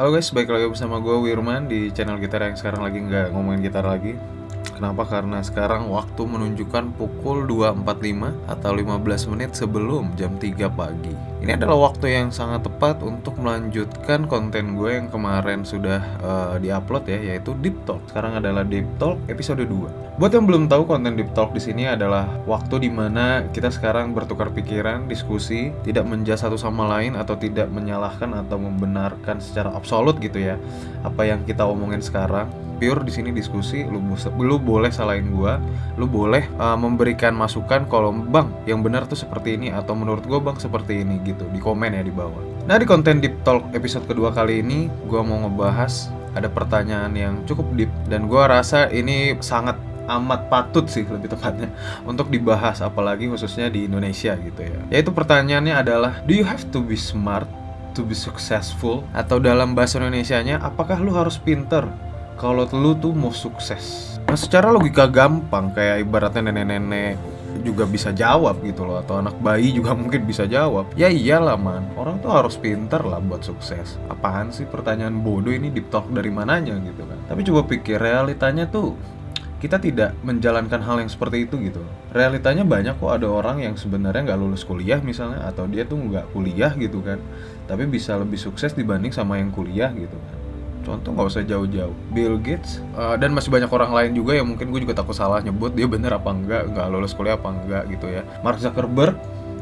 Halo guys, balik lagi bersama gue Wirman di channel gitar yang sekarang lagi nggak ngomongin gitar lagi Kenapa? Karena sekarang waktu menunjukkan pukul 2.45 atau 15 menit sebelum jam 3 pagi. Ini adalah waktu yang sangat tepat untuk melanjutkan konten gue yang kemarin sudah uh, diupload ya Yaitu Deep Talk. Sekarang adalah Deep Talk episode 2 Buat yang belum tahu konten Deep Talk di sini adalah waktu di mana kita sekarang bertukar pikiran, diskusi Tidak menjudge satu sama lain atau tidak menyalahkan atau membenarkan secara absolut gitu ya Apa yang kita omongin sekarang. Pure di sini diskusi lu lu boleh salahin gua lu boleh uh, memberikan masukan kalau bang yang benar tuh seperti ini atau menurut gua bang seperti ini gitu di komen ya di bawah. Nah di konten deep talk episode kedua kali ini gua mau ngebahas ada pertanyaan yang cukup deep dan gua rasa ini sangat amat patut sih lebih tepatnya untuk dibahas apalagi khususnya di Indonesia gitu ya. Yaitu pertanyaannya adalah do you have to be smart to be successful? Atau dalam bahasa Indonesia-nya apakah lu harus pinter? Kalau lu tuh mau sukses. Nah, secara logika gampang kayak ibaratnya nenek-nenek juga bisa jawab gitu loh atau anak bayi juga mungkin bisa jawab. Ya iyalah man. Orang tuh harus pinter lah buat sukses. Apaan sih pertanyaan bodoh ini deep talk dari mananya gitu kan? Tapi coba pikir realitanya tuh kita tidak menjalankan hal yang seperti itu gitu. Realitanya banyak kok ada orang yang sebenarnya nggak lulus kuliah misalnya atau dia tuh nggak kuliah gitu kan tapi bisa lebih sukses dibanding sama yang kuliah gitu kan contoh nggak usah jauh-jauh. Bill Gates uh, dan masih banyak orang lain juga yang mungkin gue juga takut salah nyebut dia bener apa enggak nggak lulus kuliah apa enggak gitu ya. Mark Zuckerberg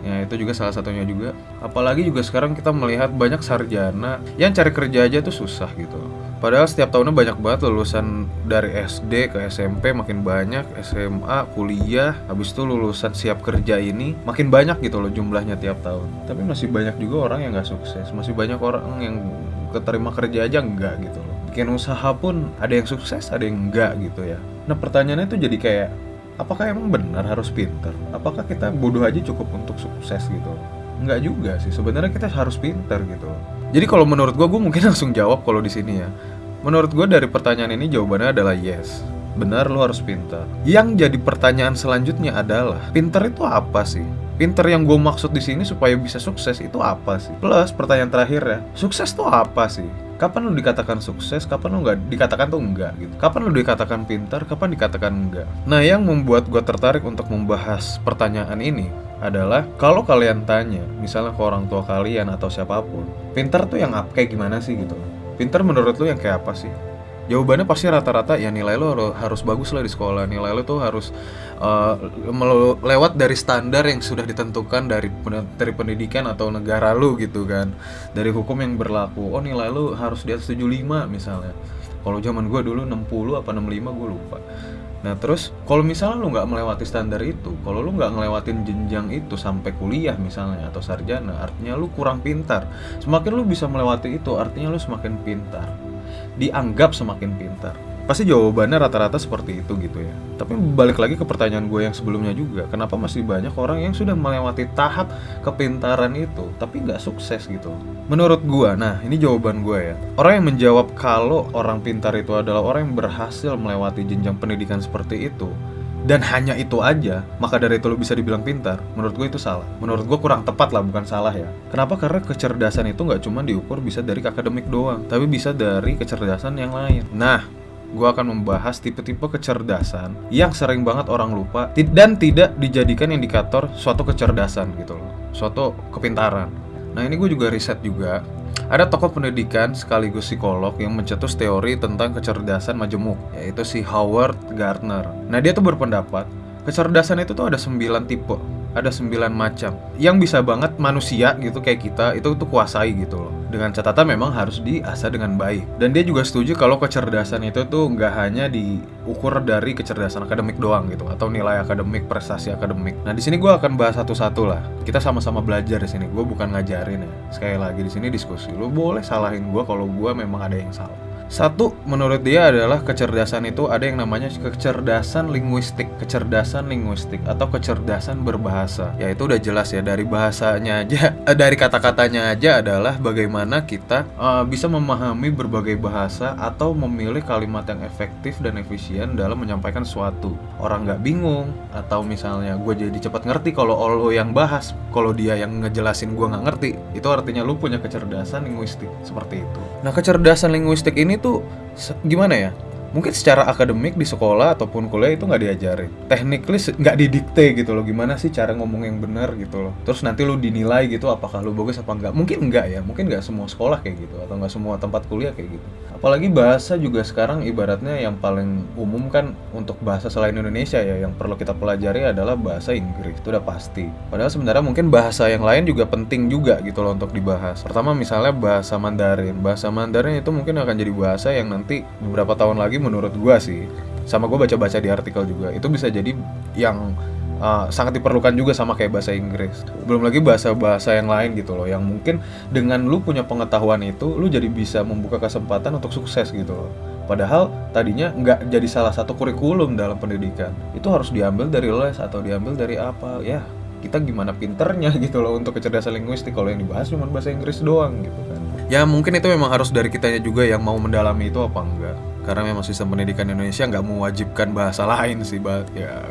ya itu juga salah satunya juga. Apalagi juga sekarang kita melihat banyak sarjana yang cari kerja aja tuh susah gitu Padahal setiap tahunnya banyak banget lulusan dari SD ke SMP makin banyak, SMA, kuliah, habis itu lulusan siap kerja ini makin banyak gitu loh jumlahnya tiap tahun. Tapi masih banyak juga orang yang nggak sukses, masih banyak orang yang keterima kerja aja enggak gitu loh. Bikin usaha pun ada yang sukses ada yang enggak gitu ya. Nah pertanyaannya itu jadi kayak apakah emang benar harus pinter? Apakah kita bodoh aja cukup untuk sukses gitu? Enggak juga sih. Sebenarnya kita harus pinter gitu jadi kalau menurut gue gue mungkin langsung jawab kalau di sini ya menurut gue dari pertanyaan ini jawabannya adalah yes benar lo harus pinter yang jadi pertanyaan selanjutnya adalah pinter itu apa sih Pinter yang gue maksud di sini supaya bisa sukses itu apa sih? Plus pertanyaan terakhir ya, sukses tuh apa sih? Kapan lu dikatakan sukses, kapan lu nggak dikatakan tuh enggak gitu? Kapan lu dikatakan pintar, kapan dikatakan enggak? Nah yang membuat gue tertarik untuk membahas pertanyaan ini adalah kalau kalian tanya, misalnya ke orang tua kalian atau siapa pun, pintar tuh yang apa, kayak gimana sih? gitu? Pintar menurut lu yang kayak apa sih? jawabannya pasti rata-rata ya nilai lo harus bagus lah di sekolah. Nilai lo tuh harus uh, lewat dari standar yang sudah ditentukan dari dari pendidikan atau negara lo gitu kan. Dari hukum yang berlaku. Oh nilai lo harus di atas 75 misalnya. Kalau zaman gue dulu 60 apa 65 gue lupa Nah terus kalau misalnya lu nggak melewati standar itu, kalau lu nggak ngelewatin jenjang itu sampai kuliah misalnya atau sarjana, artinya lu kurang pintar. Semakin lu bisa melewati itu, artinya lu semakin pintar dianggap semakin pintar pasti jawabannya rata-rata seperti itu gitu ya tapi balik lagi ke pertanyaan gue yang sebelumnya juga kenapa masih banyak orang yang sudah melewati tahap kepintaran itu tapi nggak sukses gitu menurut gue nah ini jawaban gue ya orang yang menjawab kalau orang pintar itu adalah orang yang berhasil melewati jenjang pendidikan seperti itu dan hanya itu aja, maka dari itu lo bisa dibilang pintar, menurut gue itu salah. Menurut gue kurang tepat lah, bukan salah ya. Kenapa? Karena kecerdasan itu nggak cuma diukur bisa dari akademik doang, tapi bisa dari kecerdasan yang lain. Nah, gue akan membahas tipe-tipe kecerdasan yang sering banget orang lupa dan tidak dijadikan indikator suatu kecerdasan gitu loh, suatu kepintaran. Nah ini gue juga riset juga ada tokoh pendidikan sekaligus psikolog yang mencetus teori tentang kecerdasan majemuk, yaitu si Howard Gardner. Nah, dia tuh berpendapat, kecerdasan itu tuh ada 9 tipe ada sembilan macam. Yang bisa banget manusia gitu kayak kita itu tuh kuasai gitu loh. Dengan catatan memang harus diasah dengan baik. Dan dia juga setuju kalau kecerdasan itu tuh nggak hanya diukur dari kecerdasan akademik doang gitu atau nilai akademik prestasi akademik. Nah di sini gue akan bahas satu-satu lah. Kita sama-sama belajar di sini. Gue bukan ngajarin ya. Sekali lagi di sini diskusi. Lo boleh salahin gue kalau gue memang ada yang salah Satu, menurut dia adalah kecerdasan itu ada yang namanya kecerdasan linguistik, kecerdasan linguistik atau kecerdasan berbahasa. Ya itu udah jelas ya dari bahasanya aja, dari kata-katanya aja adalah bagaimana kita uh, bisa memahami berbagai bahasa atau memilih kalimat yang efektif dan efisien dalam menyampaikan sesuatu. Orang nggak bingung atau misalnya gue jadi cepat ngerti kalau lo yang bahas, kalau dia yang ngejelasin gue nggak ngerti, itu artinya lu punya kecerdasan linguistik seperti itu. Nah kecerdasan linguistik ini tuh gimana ya? Mungkin secara akademik di sekolah ataupun kuliah itu nggak diajarin. Technically nggak didikte gitu loh. Gimana sih cara ngomong yang benar gitu loh. Terus nanti lu dinilai gitu apakah lu bagus apa enggak. Mungkin enggak ya. Mungkin nggak semua sekolah kayak gitu atau nggak semua tempat kuliah kayak gitu. Apalagi bahasa juga sekarang ibaratnya yang paling umum kan untuk bahasa selain Indonesia ya yang perlu kita pelajari adalah bahasa Inggris. Itu udah pasti. Padahal sebenarnya mungkin bahasa yang lain juga penting juga gitu loh untuk dibahas. Pertama misalnya bahasa Mandarin. Bahasa Mandarin itu mungkin akan jadi bahasa yang nanti beberapa tahun lagi menurut gua sih sama gue baca-baca di artikel juga itu bisa jadi yang uh, sangat diperlukan juga sama kayak bahasa Inggris. Belum lagi bahasa-bahasa yang lain gitu loh, yang mungkin dengan lu punya pengetahuan itu, lu jadi bisa membuka kesempatan untuk sukses gitu loh. Padahal tadinya nggak jadi salah satu kurikulum dalam pendidikan. Itu harus diambil dari les atau diambil dari apa? Ya, kita gimana pinternya gitu loh untuk kecerdasan linguistik kalau yang dibahas cuma bahasa Inggris doang gitu kan. Ya mungkin itu memang harus dari kitanya juga yang mau mendalami itu apa enggak. Karena memang sistem pendidikan Indonesia nggak mewajibkan bahasa lain sih, ya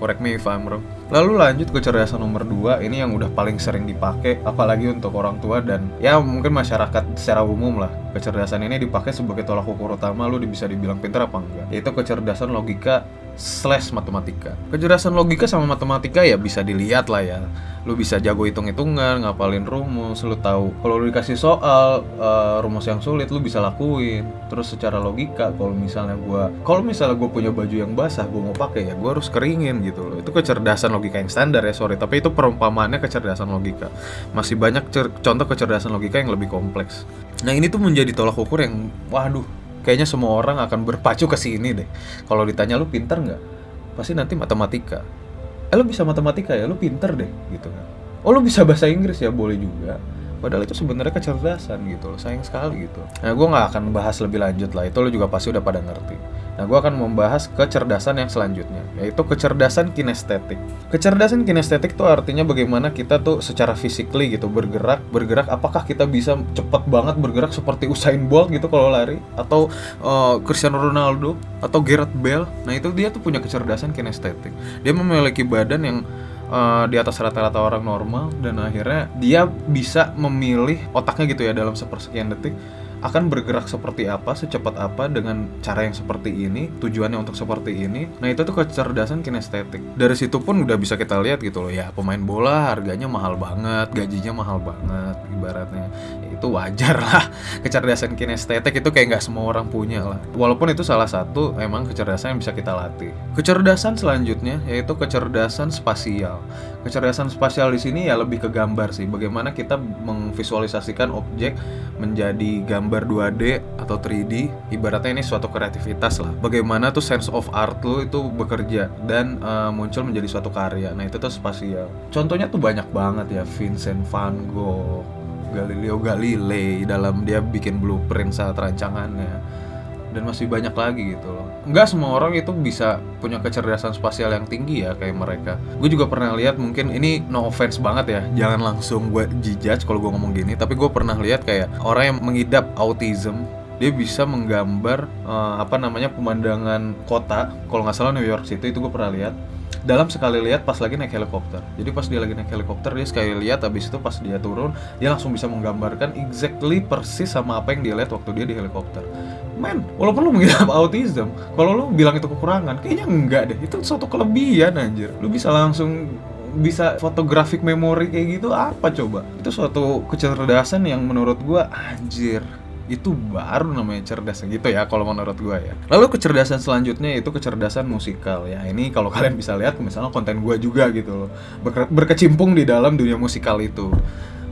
correct me if I'm wrong. Lalu lanjut ke kecerdasan nomor 2 ini yang udah paling sering dipakai apalagi untuk orang tua dan ya mungkin masyarakat secara umum lah. Kecerdasan ini dipakai sebagai tolak ukur utama lu bisa dibilang pintar apa enggak. Yaitu kecerdasan logika slash matematika. Kecerdasan logika sama matematika ya bisa dilihat lah ya. Lu bisa jago hitung-hitungan, ngapalin rumus, lu tahu kalau lu dikasih soal uh, rumus yang sulit lu bisa lakuin. Terus secara logika kalau misalnya gua kalau misalnya gue punya baju yang basah, gue mau pakai ya gua harus keringin gitu loh. Itu kecerdasan logika yang standar ya, sorry, tapi itu perumpamaannya kecerdasan logika. Masih banyak contoh kecerdasan logika yang lebih kompleks. Nah, ini tuh menjadi tolak ukur yang waduh kayaknya semua orang akan berpacu ke sini deh. Kalau ditanya lu pinter nggak? Pasti nanti matematika. Eh lu bisa matematika ya, lu pinter deh gitu kan. Oh lu bisa bahasa Inggris ya, boleh juga. Padahal itu sebenarnya kecerdasan gitu loh, sayang sekali gitu. Nah gue nggak akan bahas lebih lanjut lah, itu lo juga pasti udah pada ngerti. Nah gue akan membahas kecerdasan yang selanjutnya, yaitu kecerdasan kinestetik. Kecerdasan kinestetik itu artinya bagaimana kita tuh secara physically gitu bergerak, bergerak. Apakah kita bisa cepet banget bergerak seperti Usain Bolt gitu kalau lari, atau uh, Cristiano Ronaldo, atau Gareth Bale. Nah itu dia tuh punya kecerdasan kinestetik. Dia memiliki badan yang uh, di atas rata-rata orang normal dan akhirnya dia bisa memilih otaknya gitu ya dalam sepersekian detik akan bergerak seperti apa, secepat apa dengan cara yang seperti ini, tujuannya untuk seperti ini. Nah, itu tuh kecerdasan kinestetik. Dari situ pun udah bisa kita lihat gitu loh ya, pemain bola harganya mahal banget, gajinya mahal banget ibaratnya. Itu wajar lah. Kecerdasan kinestetik itu kayak nggak semua orang punya lah. Walaupun itu salah satu emang kecerdasan yang bisa kita latih. Kecerdasan selanjutnya yaitu kecerdasan spasial. Kecerdasan spasial di sini ya lebih ke gambar sih. Bagaimana kita memvisualisasikan objek menjadi gambar 2D atau 3D. Ibaratnya ini suatu kreativitas lah. Bagaimana tuh sense of art lo itu bekerja dan uh, muncul menjadi suatu karya. Nah, itu tuh spasial. Contohnya tuh banyak banget ya Vincent van Gogh, Galileo Galilei dalam dia bikin blueprint saat rancangannya dan masih banyak lagi gitu loh. Nggak semua orang itu bisa punya kecerdasan spasial yang tinggi ya kayak mereka. Gue juga pernah lihat mungkin ini no offense banget ya. Jangan langsung gue judge kalau gue ngomong gini tapi gue pernah lihat kayak orang yang mengidap autism dia bisa menggambar uh, apa namanya pemandangan kota. Kalau nggak salah New York City itu gue pernah lihat dalam sekali lihat pas lagi naik helikopter. Jadi pas dia lagi naik helikopter dia sekali lihat habis itu pas dia turun dia langsung bisa menggambarkan exactly persis sama apa yang dia lihat waktu dia di helikopter. Men, walaupun lu mengidap autism, kalau lu bilang itu kekurangan, kayaknya enggak deh. Itu suatu kelebihan anjir. Lu bisa langsung bisa fotografik memori kayak gitu apa coba? Itu suatu kecerdasan yang menurut gua anjir itu baru namanya cerdas gitu ya kalau menurut gue ya. Lalu kecerdasan selanjutnya itu kecerdasan musikal ya. Ini kalau kalian bisa lihat misalnya konten gue juga gitu loh. Berkecimpung di dalam dunia musikal itu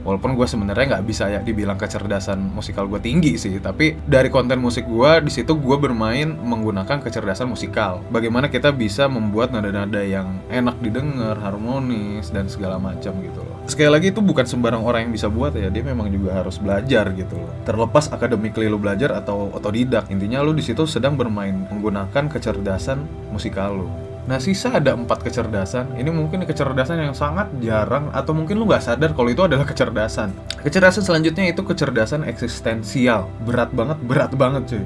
walaupun gue sebenarnya nggak bisa ya dibilang kecerdasan musikal gue tinggi sih tapi dari konten musik gue di situ gue bermain menggunakan kecerdasan musikal. Bagaimana kita bisa membuat nada-nada yang enak didengar harmonis dan segala macam gitu loh. Sekali lagi itu bukan sembarang orang yang bisa buat ya dia memang juga harus belajar gitu loh. Terlepas akademikly lo belajar atau otodidak intinya lo di situ sedang bermain menggunakan kecerdasan musikal lo Nah sisa ada empat kecerdasan. Ini mungkin kecerdasan yang sangat jarang Atau mungkin lu nggak sadar kalau itu adalah kecerdasan. Kecerdasan selanjutnya itu kecerdasan eksistensial. Berat banget, berat banget cuy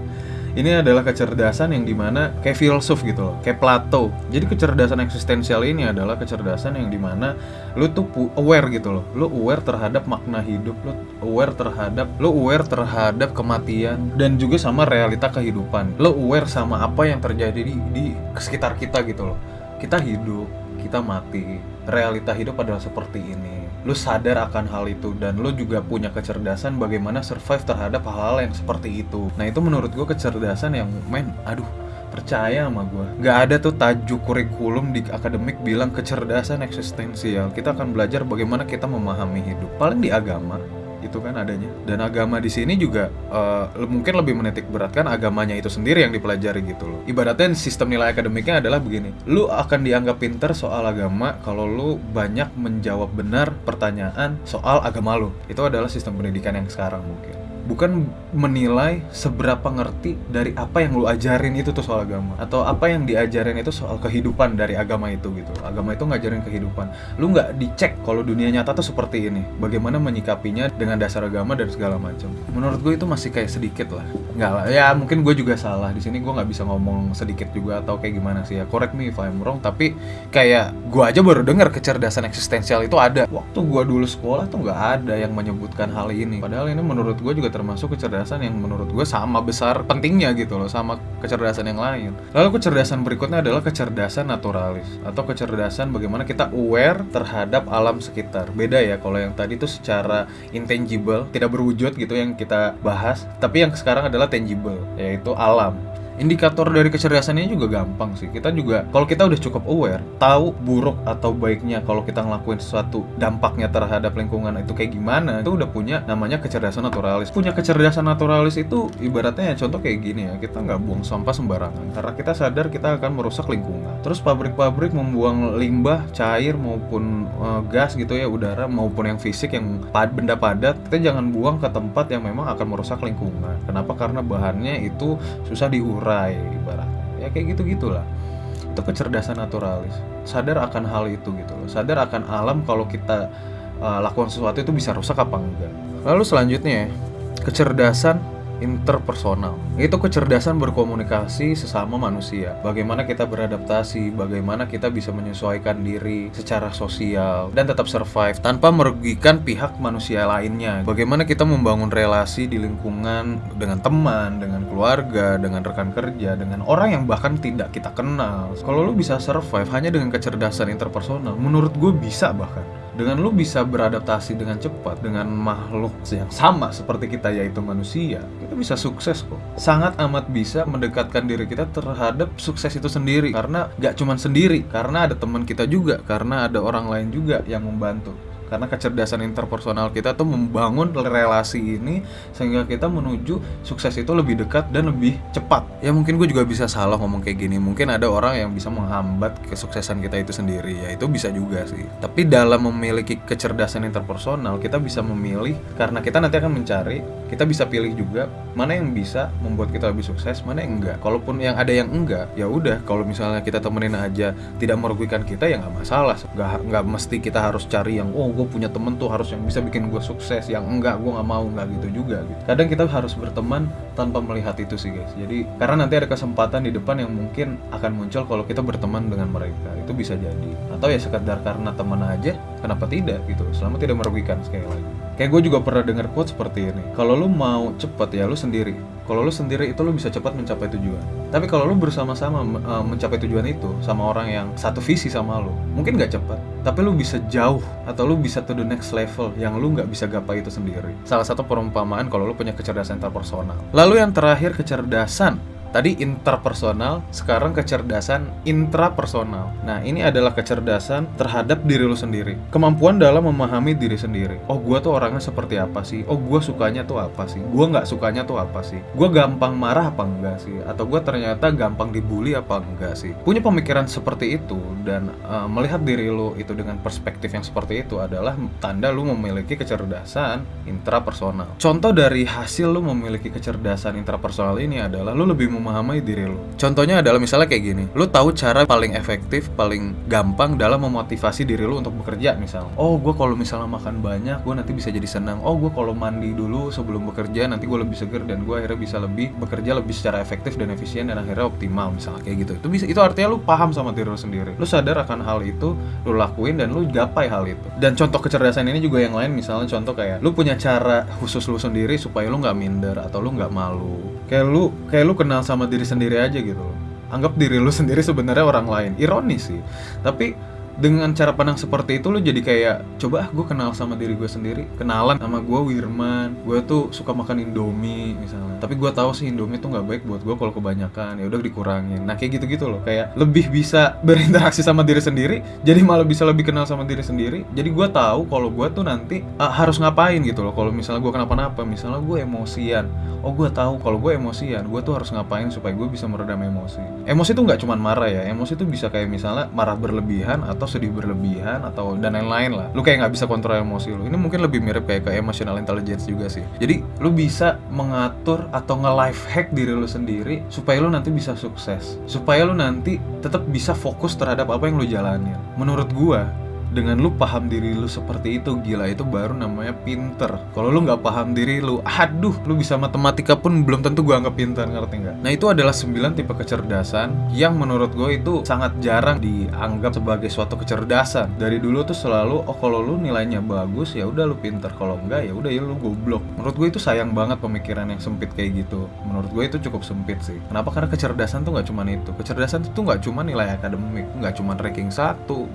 ini adalah kecerdasan yang di mana kayak filsuf gitu loh, kayak Plato. Jadi kecerdasan eksistensial ini adalah kecerdasan yang di mana lu tuh aware gitu loh, lu aware terhadap makna hidup, lu aware terhadap, lu aware terhadap kematian dan juga sama realita kehidupan. Lu aware sama apa yang terjadi di, di sekitar kita gitu loh. Kita hidup, kita mati, realita hidup adalah seperti ini. Lu sadar akan hal itu dan lu juga punya kecerdasan bagaimana survive terhadap hal-hal yang seperti itu. Nah itu menurut gue kecerdasan yang men, aduh percaya sama gue Gak ada tuh tajuk kurikulum di akademik bilang kecerdasan eksistensial. Kita akan belajar bagaimana kita memahami hidup. Paling di agama itu kan adanya. Dan agama di sini juga uh, mungkin lebih menitik beratkan agamanya itu sendiri yang dipelajari gitu loh. Ibaratnya sistem nilai akademiknya adalah begini. Lu akan dianggap pinter soal agama kalau lu banyak menjawab benar pertanyaan soal agama lu. Itu adalah sistem pendidikan yang sekarang mungkin bukan menilai seberapa ngerti dari apa yang lu ajarin itu tuh soal agama atau apa yang diajarin itu soal kehidupan dari agama itu gitu. Agama itu ngajarin kehidupan. Lu nggak dicek kalau dunia nyata tuh seperti ini. Bagaimana menyikapinya dengan dasar agama dan segala macam. Menurut gue itu masih kayak sedikit lah. Nggak lah. Ya mungkin gue juga salah. Di sini gue nggak bisa ngomong sedikit juga atau kayak gimana sih ya. Correct me if I'm wrong tapi kayak gue aja baru dengar kecerdasan eksistensial itu ada. Waktu gue dulu sekolah tuh nggak ada yang menyebutkan hal ini. Padahal ini menurut gue juga termasuk kecerdasan yang menurut gue sama besar pentingnya gitu loh sama kecerdasan yang lain. Lalu kecerdasan berikutnya adalah kecerdasan naturalis atau kecerdasan bagaimana kita aware terhadap alam sekitar. Beda ya kalau yang tadi itu secara intangible, tidak berwujud gitu yang kita bahas, tapi yang sekarang adalah tangible yaitu alam indikator dari kecerdasan ini juga gampang sih. Kita juga kalau kita udah cukup aware tahu buruk atau baiknya kalau kita ngelakuin sesuatu dampaknya terhadap lingkungan itu kayak gimana itu udah punya namanya kecerdasan naturalis. Punya kecerdasan naturalis itu ibaratnya ya contoh kayak gini ya kita nggak buang sampah sembarangan. Karena kita sadar kita akan merusak lingkungan. Terus pabrik-pabrik membuang limbah cair maupun uh, gas gitu ya udara maupun yang fisik yang pad benda padat kita jangan buang ke tempat yang memang akan merusak lingkungan. Kenapa? Karena bahannya itu susah diurus terurai ibaratnya. Ya kayak gitu gitulah itu kecerdasan naturalis. Sadar akan hal itu gitu loh. Sadar akan alam kalau kita uh, lakukan sesuatu itu bisa rusak apa enggak. Lalu selanjutnya kecerdasan interpersonal. Itu kecerdasan berkomunikasi sesama manusia. Bagaimana kita beradaptasi, bagaimana kita bisa menyesuaikan diri secara sosial dan tetap survive tanpa merugikan pihak manusia lainnya. Bagaimana kita membangun relasi di lingkungan dengan teman, dengan keluarga, dengan rekan kerja, dengan orang yang bahkan tidak kita kenal. Kalau lu bisa survive hanya dengan kecerdasan interpersonal, menurut gue bisa bahkan dengan lu bisa beradaptasi dengan cepat dengan makhluk yang sama seperti kita yaitu manusia kita bisa sukses kok. Sangat amat bisa mendekatkan diri kita terhadap sukses itu sendiri. Karena gak cuman sendiri karena ada teman kita juga karena ada orang lain juga yang membantu karena kecerdasan interpersonal kita tuh membangun relasi ini sehingga kita menuju sukses itu lebih dekat dan lebih cepat. Ya mungkin gue juga bisa salah ngomong kayak gini. Mungkin ada orang yang bisa menghambat kesuksesan kita itu sendiri. Ya itu bisa juga sih. Tapi dalam memiliki kecerdasan interpersonal kita bisa memilih karena kita nanti akan mencari kita bisa pilih juga mana yang bisa membuat kita lebih sukses mana yang enggak. Kalaupun yang ada yang enggak ya udah. Kalau misalnya kita temenin aja tidak merugikan kita ya nggak masalah. Nggak nggak mesti kita harus cari yang oh gue punya temen tuh harus yang bisa bikin gue sukses yang enggak gue nggak mau nggak gitu juga gitu. Kadang kita harus berteman tanpa melihat itu sih guys. Jadi karena nanti ada kesempatan di depan yang mungkin akan muncul kalau kita berteman dengan mereka. Itu bisa jadi. Atau ya sekedar karena teman aja kenapa tidak gitu. Selama tidak merugikan sekali lagi. Kayak gue juga pernah dengar quote seperti ini. Kalau lu mau cepet ya lu sendiri. Kalau lu sendiri itu lu bisa cepat mencapai tujuan. Tapi kalau lu bersama-sama uh, mencapai tujuan itu sama orang yang satu visi sama lu mungkin gak cepat. Tapi lu bisa jauh atau lu bisa to the next level yang lu nggak bisa gapai itu sendiri. Salah satu perumpamaan kalau lu punya kecerdasan interpersonal. Lalu yang terakhir kecerdasan Tadi interpersonal, sekarang kecerdasan intrapersonal. Nah, ini adalah kecerdasan terhadap diri lu sendiri. Kemampuan dalam memahami diri sendiri. Oh, gua tuh orangnya seperti apa sih? Oh, gua sukanya tuh apa sih? Gua nggak sukanya tuh apa sih? Gua gampang marah apa enggak sih? Atau gua ternyata gampang dibully apa enggak sih? Punya pemikiran seperti itu dan uh, melihat diri lu itu dengan perspektif yang seperti itu adalah tanda lu memiliki kecerdasan intrapersonal. Contoh dari hasil lu memiliki kecerdasan intrapersonal ini adalah lu lebih memahami diri lu. Contohnya adalah misalnya kayak gini, lu tahu cara paling efektif, paling gampang dalam memotivasi diri lu untuk bekerja misalnya. Oh, gue kalau misalnya makan banyak, gue nanti bisa jadi senang. Oh, gue kalau mandi dulu sebelum bekerja, nanti gue lebih seger dan gue akhirnya bisa lebih bekerja lebih secara efektif dan efisien dan akhirnya optimal misalnya kayak gitu. Itu bisa itu artinya lu paham sama diri lu sendiri. Lu sadar akan hal itu, lu lakuin dan lu gapai hal itu. Dan contoh kecerdasan ini juga yang lain misalnya contoh kayak lu punya cara khusus lu sendiri supaya lu nggak minder atau lu nggak malu. Kayak lu kayak lu kenal sama diri sendiri aja gitu. Anggap diri lu sendiri sebenarnya orang lain. Ironis sih. Tapi dengan cara pandang seperti itu lo jadi kayak coba ah gue kenal sama diri gue sendiri. Kenalan sama gue Wirman. Gue tuh suka makan Indomie misalnya. Tapi gue tahu sih Indomie tuh nggak baik buat gue kalau kebanyakan. Ya udah dikurangin. Nah kayak gitu gitu loh. Kayak lebih bisa berinteraksi sama diri sendiri jadi malah bisa lebih kenal sama diri sendiri. Jadi gue tahu kalau gue tuh nanti uh, harus ngapain gitu loh. Kalau misalnya gue kenapa-napa misalnya gue emosian. Oh gue tahu kalau gue emosian gue tuh harus ngapain supaya gue bisa meredam emosi. Emosi tuh nggak cuma marah ya. Emosi tuh bisa kayak misalnya marah berlebihan atau atau sedih berlebihan atau dan lain-lain lah. Lu kayak nggak bisa kontrol emosi lu. Ini mungkin lebih mirip kayak ke emotional intelligence juga sih. Jadi lu bisa mengatur atau nge-life hack diri lu sendiri supaya lu nanti bisa sukses. Supaya lu nanti tetap bisa fokus terhadap apa yang lu jalanin. Menurut gua dengan lu paham diri lu seperti itu gila itu baru namanya pinter. Kalau lu nggak paham diri lu aduh lu bisa matematika pun belum tentu gua anggap pinter ngerti nggak? Nah itu adalah 9 tipe kecerdasan yang menurut gue itu sangat jarang dianggap sebagai suatu kecerdasan. Dari dulu tuh selalu oh kalau lu nilainya bagus ya udah lu pinter. Kalau enggak ya udah ya lu goblok. Menurut gue itu sayang banget pemikiran yang sempit kayak gitu. Menurut gue itu cukup sempit sih. Kenapa? Karena kecerdasan tuh nggak cuma itu. Kecerdasan itu nggak cuma nilai akademik nggak cuma ranking satu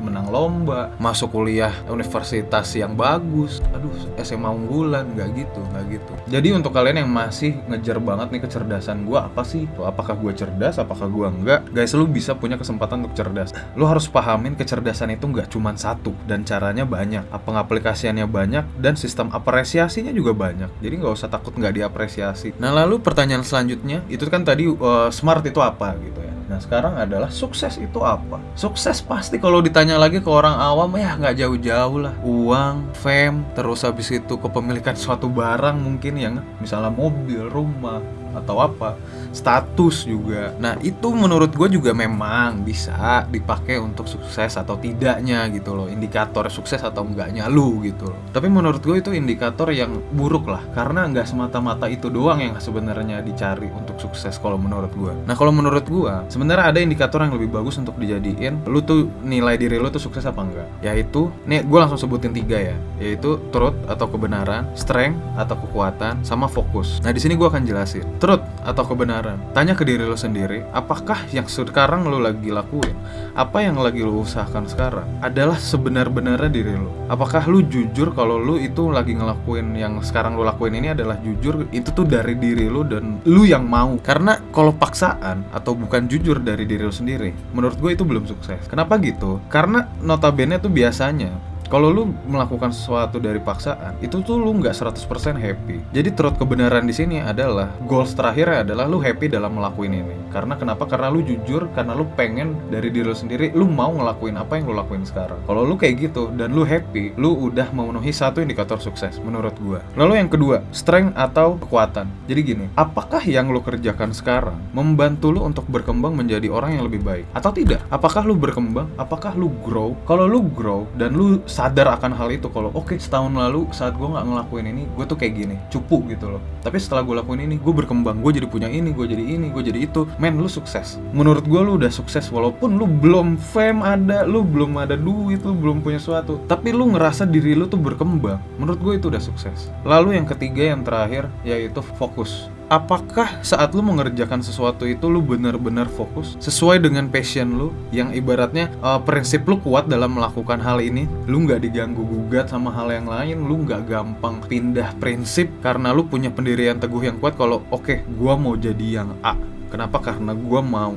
menang lomba coba. Masuk kuliah universitas yang bagus. Aduh SMA unggulan. Nggak gitu nggak gitu. Jadi untuk kalian yang masih ngejar banget nih kecerdasan gue apa sih? Apakah gue cerdas apakah gue enggak guys lu bisa punya kesempatan untuk cerdas. Lu harus pahamin kecerdasan itu nggak cuma satu dan caranya banyak apa aplikasiannya banyak dan sistem apresiasinya juga banyak. Jadi nggak usah takut nggak diapresiasi. Nah lalu pertanyaan selanjutnya itu kan tadi uh, smart itu apa gitu ya Nah sekarang adalah sukses itu apa? Sukses pasti kalau ditanya lagi ke orang awam ya nggak jauh-jauh lah. Uang, fame, terus habis itu kepemilikan suatu barang mungkin yang misalnya mobil, rumah, atau apa status juga. Nah itu menurut gue juga memang bisa dipakai untuk sukses atau tidaknya gitu loh indikator sukses atau enggaknya lu gitu loh. Tapi menurut gue itu indikator yang buruk lah karena nggak semata-mata itu doang yang sebenarnya dicari untuk sukses kalau menurut gue nah kalau menurut gue sebenarnya ada indikator yang lebih bagus untuk dijadiin lu tuh nilai diri lu tuh sukses apa enggak? Yaitu nih gue langsung sebutin tiga ya. Yaitu truth atau kebenaran strength atau kekuatan sama fokus. Nah di sini gue akan jelasin truth atau kebenaran. Tanya ke diri lo sendiri, apakah yang sekarang lo lagi lakuin, apa yang lagi lo usahakan sekarang adalah sebenar-benarnya diri lo. Apakah lo jujur kalau lo itu lagi ngelakuin yang sekarang lo lakuin ini adalah jujur itu tuh dari diri lo dan lo yang mau. Karena kalau paksaan atau bukan jujur dari diri lo sendiri, menurut gue itu belum sukses. Kenapa gitu? Karena notabene tuh biasanya kalau lu melakukan sesuatu dari paksaan, itu tuh lu nggak 100% happy. Jadi terus kebenaran di sini adalah goals terakhirnya adalah lu happy dalam melakuin ini. Karena kenapa? Karena lu jujur, karena lu pengen dari diri lu sendiri, lu mau ngelakuin apa yang lu lakuin sekarang. Kalau lu kayak gitu dan lu happy, lu udah memenuhi satu indikator sukses menurut gua. Lalu yang kedua, strength atau kekuatan. Jadi gini, apakah yang lu kerjakan sekarang membantu lu untuk berkembang menjadi orang yang lebih baik atau tidak? Apakah lu berkembang? Apakah lu grow? Kalau lu grow dan lu sadar akan hal itu kalau oke okay, setahun lalu saat gue nggak ngelakuin ini gue tuh kayak gini cupu gitu loh. Tapi setelah gue lakuin ini gue berkembang gue jadi punya ini gue jadi ini gue jadi itu. Men lu sukses. Menurut gue lu udah sukses walaupun lu belum fame ada lu belum ada duit lu belum punya sesuatu tapi lu ngerasa diri lu tuh berkembang. Menurut gue itu udah sukses. Lalu yang ketiga yang terakhir yaitu fokus apakah saat lu mengerjakan sesuatu itu lu benar-benar fokus sesuai dengan passion lu? Yang ibaratnya uh, prinsip lu kuat dalam melakukan hal ini lu nggak diganggu gugat sama hal yang lain lu nggak gampang pindah prinsip karena lu punya pendirian teguh yang kuat kalau oke okay, gua mau jadi yang A. Kenapa? Karena gua mau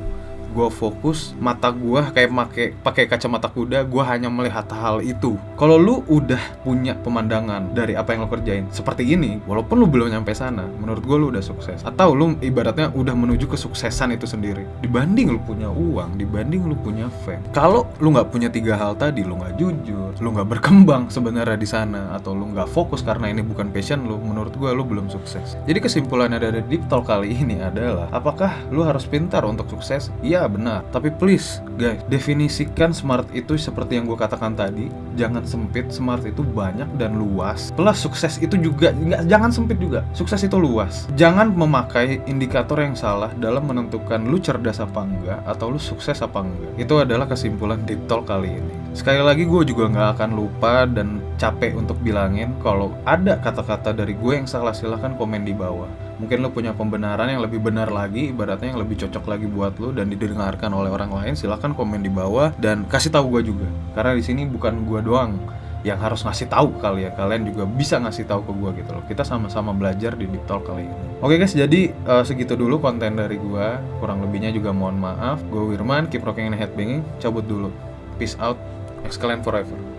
gue fokus mata gue kayak pakai pakai kacamata kuda gue hanya melihat hal itu. Kalau lu udah punya pemandangan dari apa yang lo kerjain seperti ini walaupun lu belum nyampe sana menurut gue lu udah sukses. Atau lu ibaratnya udah menuju kesuksesan itu sendiri. Dibanding lu punya uang dibanding lu punya fame. Kalau lu nggak punya tiga hal tadi lu nggak jujur lu nggak berkembang sebenarnya di sana atau lu nggak fokus karena ini bukan passion lu menurut gue lu belum sukses. Jadi kesimpulannya dari deep talk kali ini adalah apakah lu harus pintar untuk sukses? Iya benar. Tapi please guys definisikan smart itu seperti yang gue katakan tadi. Jangan sempit smart itu banyak dan luas. Plus sukses itu juga nggak jangan sempit juga. Sukses itu luas. Jangan memakai indikator yang salah dalam menentukan lu cerdas apa enggak atau lu sukses apa enggak. Itu adalah kesimpulan deep talk kali ini. Sekali lagi gue juga nggak akan lupa dan capek untuk bilangin kalau ada kata-kata dari gue yang salah silahkan komen di bawah mungkin lo punya pembenaran yang lebih benar lagi ibaratnya yang lebih cocok lagi buat lo dan didengarkan oleh orang lain silahkan komen di bawah dan kasih tahu gue juga. Karena di sini bukan gue doang yang harus ngasih tahu ke kalian kalian juga bisa ngasih tahu ke gue gitu loh. Kita sama-sama belajar di deep kali ini. Oke guys jadi uh, segitu dulu konten dari gue kurang lebihnya juga mohon maaf. Gue Wirman keep rocking and headbanging. Cabut dulu. Peace out. Excellent forever